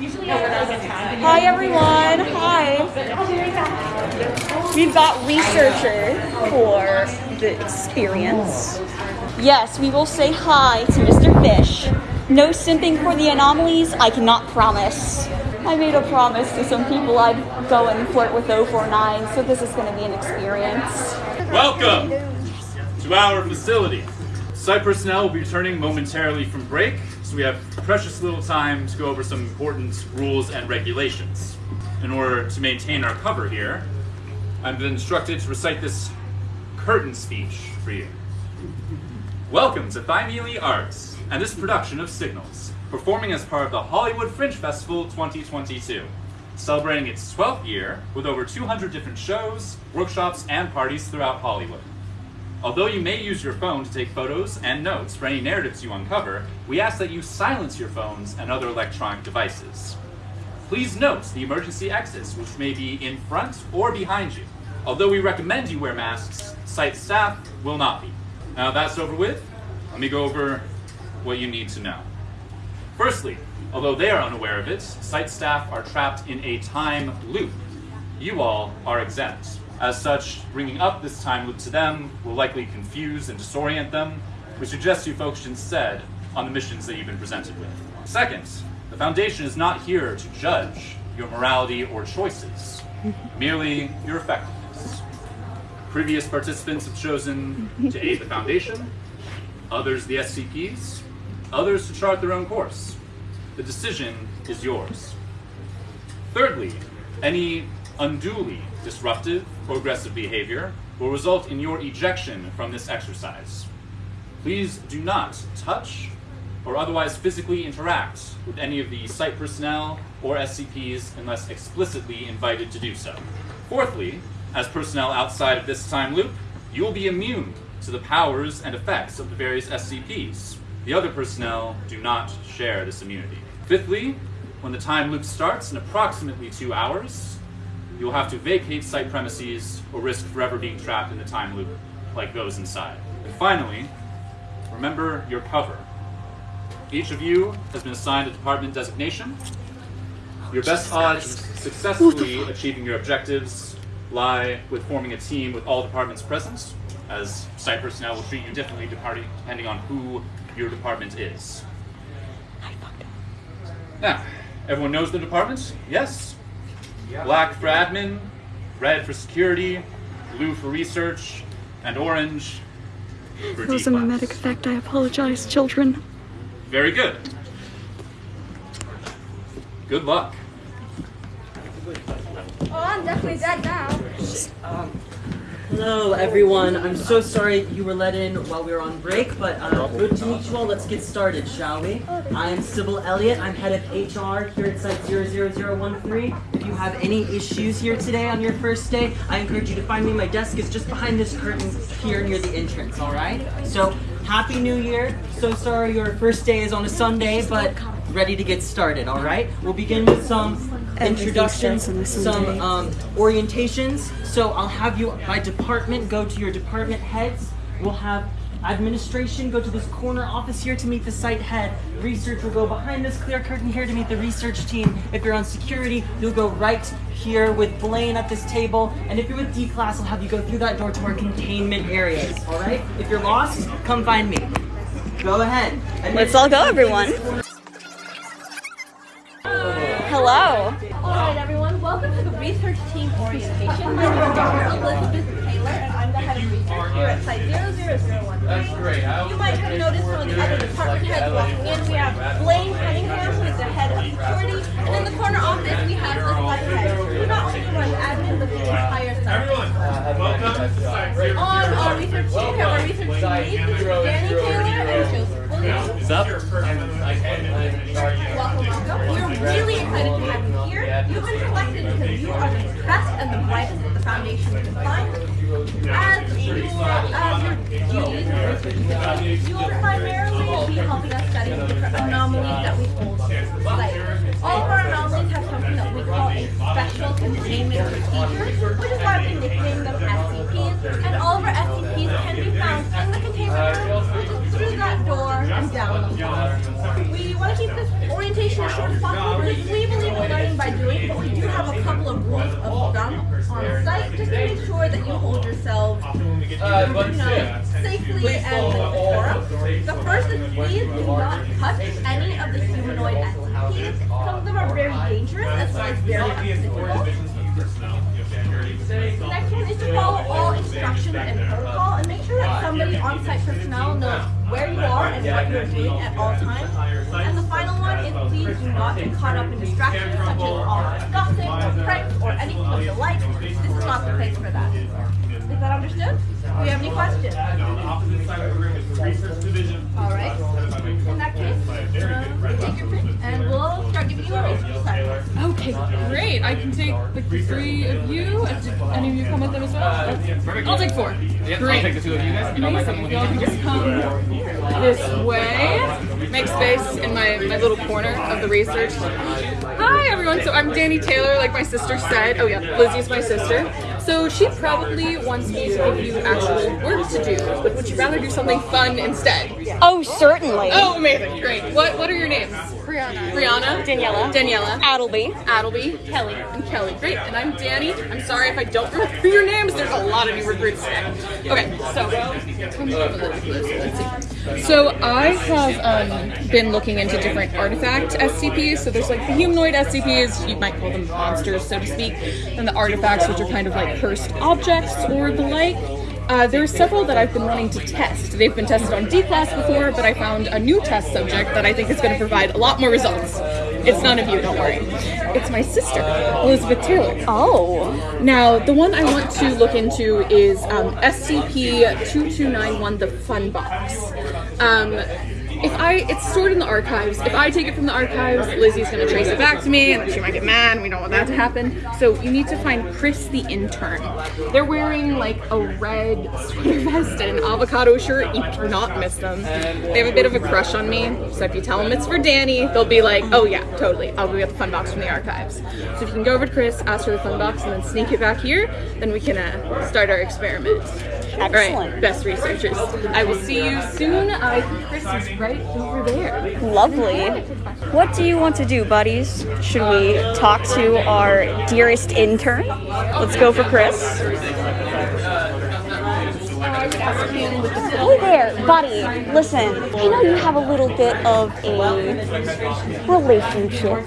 Hi everyone. Hi. We've got researcher for the experience. Yes, we will say hi to Mr. Fish. No simping for the anomalies, I cannot promise. I made a promise to some people I'd go and flirt with 049, so this is going to be an experience. Welcome to our facility. Site personnel will be returning momentarily from break, so we have precious little time to go over some important rules and regulations. In order to maintain our cover here, I've been instructed to recite this curtain speech for you. Welcome to Thymele Arts and this production of Signals, performing as part of the Hollywood Fringe Festival 2022, celebrating its 12th year with over 200 different shows, workshops, and parties throughout Hollywood. Although you may use your phone to take photos and notes for any narratives you uncover, we ask that you silence your phones and other electronic devices. Please note the emergency exits, which may be in front or behind you. Although we recommend you wear masks, site staff will not be. Now that's over with, let me go over what you need to know. Firstly, although they are unaware of it, site staff are trapped in a time loop. You all are exempt. As such, bringing up this time loop to them will likely confuse and disorient them. We suggest you focus instead on the missions that you've been presented with. Second, the Foundation is not here to judge your morality or choices, merely your effectiveness. Previous participants have chosen to aid the Foundation, others the SCPs, others to chart their own course. The decision is yours. Thirdly, any unduly disruptive or aggressive behavior will result in your ejection from this exercise. Please do not touch or otherwise physically interact with any of the site personnel or SCPs unless explicitly invited to do so. Fourthly, as personnel outside of this time loop, you will be immune to the powers and effects of the various SCPs. The other personnel do not share this immunity. Fifthly, when the time loop starts in approximately two hours, you will have to vacate site premises or risk forever being trapped in the time loop like those inside. And finally, remember your cover. Each of you has been assigned a department designation. Your best odds of successfully achieving your objectives lie with forming a team with all departments present, as site personnel will treat you differently depending on who your department is. Now, everyone knows the department? Yes? Black for admin, red for security, blue for research, and orange for That was a D-class. memetic effect. I apologize, children. Very good. Good luck. Oh, I'm definitely dead now. Hello, everyone. I'm so sorry you were let in while we were on break, but uh, good to meet you all. Let's get started, shall we? I am Sybil Elliott. I'm head of HR here at Site 00013. If you have any issues here today on your first day, I encourage you to find me. My desk is just behind this curtain here near the entrance, all right? So, Happy New Year. So sorry your first day is on a Sunday, but ready to get started, all right? We'll begin with some introductions, starts on a some um, orientations. So I'll have you by department go to your department heads. We'll have administration go to this corner office here to meet the site head. Research will go behind this clear curtain here to meet the research team. If you're on security, you'll go right here with Blaine at this table. And if you're with D class, I'll have you go through that door to our containment areas. All right? If you're lost, come find me. Go ahead. Let's all go, everyone. Hello. Alright everyone, welcome to the research team orientation. My name is Elizabeth Taylor and I'm the head of research here at Site 00013. That's great. You might have noticed some of the other department heads walking in. We have Blaine Cunningham, who is the head of security, and in the corner office we have the site head, who not only runs admin but the entire site. Everyone, welcome to Site Zero On um, our research team, we have our research team lead, which is Danny Taylor and Joseph Williams. What's up? Welcome, welcome. We're really excited to have you here. You've been selected because you are the best and the brightest that the foundation can find. You will primarily be helping us study anomalies that we hold. All of our anomalies have something that we call a special containment procedure, which is why we nickname them SCPs. And all of our SCPs can be found in the containment room, that door and down the hall. We want to keep this orientation as short as possible because we believe in learning by doing, but we do have a couple of rules of thumb on site just to make sure that you hold yourselves Uh, safely and decorum. The first is please do not touch any of the humanoid SCPs. Some of them are very dangerous as well as very unphysical. The next one is to follow all instructions and protocol and make sure that somebody on site personnel knows where you are and what you're doing at all times. And the final one is please do not get caught up in distractions such as online gossip or pranks or anything of the like. This is not the place for that. Is that understood? Do you have any questions? All right. In that case, um, take your pick and we'll start giving you a research. Okay, great. I can take like the three of you. And any of you come with them as well? I'll take four. Great. I'll take the two of you guys. You know, my Amazing. Y'all can just come this way. Make space in my, my little corner of the research. Hi everyone. So I'm Danny Taylor, like my sister said. Oh yeah, Lizzie's my sister. So she probably wants me to give you actual work to do, but would you rather do something fun instead? Oh, certainly. Oh, amazing. Great. What what are your names? Brianna. Brianna. Daniela. Daniela. Appleby. Appleby, Kelly, and Kelly. Great, and I'm Danny. I'm sorry if I don't remember your names. There's a lot of new recruits today. Okay, so let's see. So I have um, been looking into different artifact SCPs. So there's like the humanoid SCPs, you might call them monsters, so to speak, and the artifacts, which are kind of like cursed objects or the like. Uh, there are several that I've been wanting to test. They've been tested on D class before, but I found a new test subject that I think is going to provide a lot more results. It's none of you, don't worry. It's my sister, Elizabeth Taylor. Oh. Now, the one I want to look into is um, SCP-2291, the Fun Box. Um, if I, it's stored in the archives. If I take it from the archives, Lizzie's gonna trace it back to me, and then she might get mad. We don't want that to happen. So you need to find Chris the intern. They're wearing like a red sweater vest and an avocado shirt. You cannot miss them. They have a bit of a crush on me. So if you tell them it's for Danny, they'll be like, "Oh yeah, totally. I'll go get the fun box from the archives." So if you can go over to Chris, ask for the fun box, and then sneak it back here, then we can uh, start our experiment. All right, Excellent. best researchers. I will see you soon. I think Chris is right over there. Lovely. What do you want to do, buddies? Should we talk to our dearest intern? Let's go for Chris. Hey there, buddy. Listen, I know you have a little bit of a relationship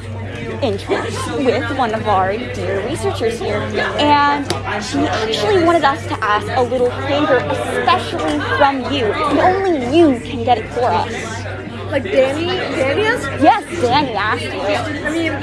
interest with one of our dear researchers here, and she actually wanted us to ask a little favor, especially from you, and only you can get it for us. Like Danny, Danny is? Yes, Danny asked. I mean,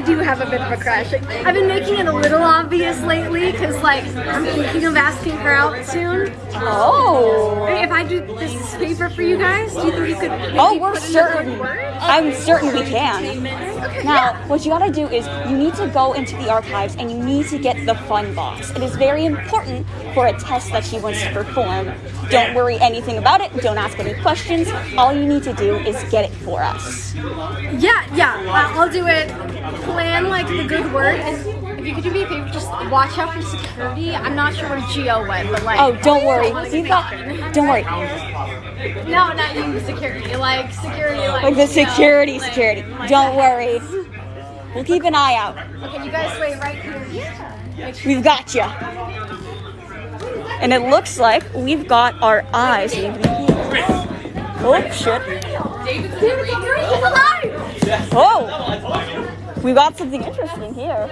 I do have a bit of a crush. I've been making it a little obvious lately because, like, I'm thinking of asking her out soon. Oh. If I do this favor for you guys, do you think you could? Oh, we're certain. I'm certain we can. Okay, Now, yeah. what you gotta do is you need to go into the archives and you need to get the fun box. It is very important for a test that she wants to perform. Don't worry anything about it. Don't ask any questions. All you need to do is get it for us. Yeah, yeah. Uh, I'll do it. Plan like the good word. If you could do me a favor, just watch out for security. I'm not sure where Geo went, but like. Oh, don't worry. Like, We've. Don't worry. No, not you, security. Like security, like. Like the you know, security, like- security. like Don't worry. We'll keep an eye out. Okay, you guys wait right here. Sure. We've got you. And it looks like we've got our eyes. Oh shit. He's alive! Oh! We got something interesting here.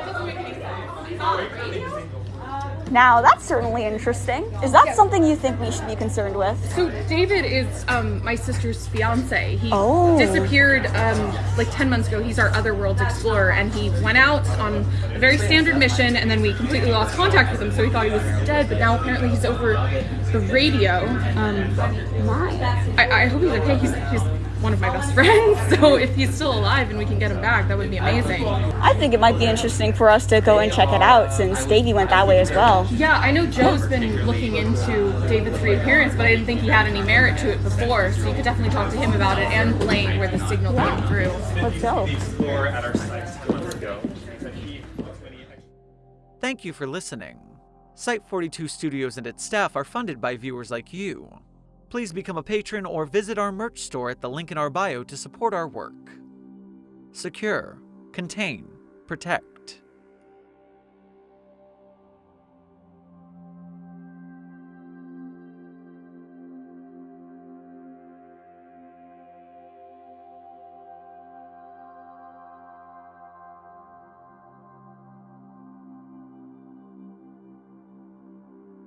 Now, that's certainly interesting. Is that something you think we should be concerned with? So David is um, my sister's fiance. He Oh. disappeared um, like ten months ago. He's our other worlds explorer, and he went out on a very standard mission, and then we completely lost contact with him. So we thought he was dead, but now apparently he's over the radio. Um, I, I hope he's okay. He's, he's one of my best friends, so if he's still alive and we can get him back, that would be amazing. I think it might be interesting for us to go and check it out since Davey went that way as well. Yeah, I know Joe's been looking into David's reappearance, but I didn't think he had any merit to it before, so you could definitely talk to him about it and Blaine where the signal came through. Let's go. Explore at our site. Let's go. Thank you for listening. Site 42 Studios and its staff are funded by viewers like you. Please become a patron or visit our merch store at the link in our bio to support our work. Secure, contain, protect.